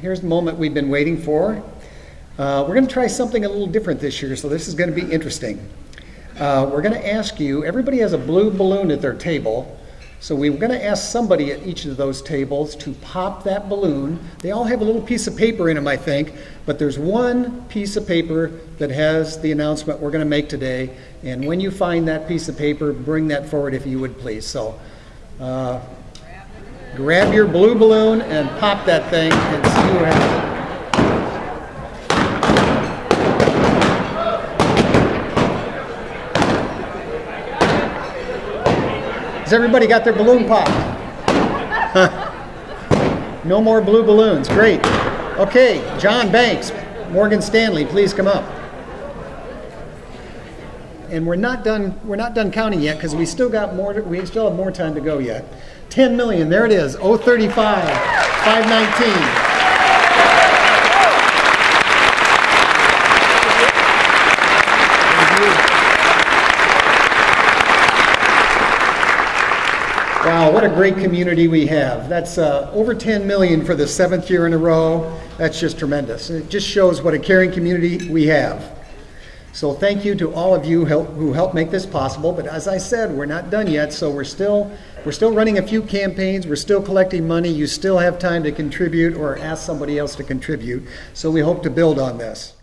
here's the moment we've been waiting for. Uh, we're going to try something a little different this year, so this is going to be interesting. Uh, we're going to ask you, everybody has a blue balloon at their table, so we're going to ask somebody at each of those tables to pop that balloon. They all have a little piece of paper in them, I think, but there's one piece of paper that has the announcement we're going to make today. And when you find that piece of paper, bring that forward if you would please. So uh, grab your blue balloon and pop that thing and see who has. Has everybody got their balloon popped? no more blue balloons. Great. Okay, John Banks, Morgan Stanley, please come up. And we're not done. We're not done counting yet because we still got more. We still have more time to go yet. 10 million. There it is. 035, 519. Wow, what a great community we have. That's uh, over 10 million for the seventh year in a row. That's just tremendous. It just shows what a caring community we have. So thank you to all of you who helped make this possible. But as I said, we're not done yet. So we're still we're still running a few campaigns. We're still collecting money. You still have time to contribute or ask somebody else to contribute. So we hope to build on this.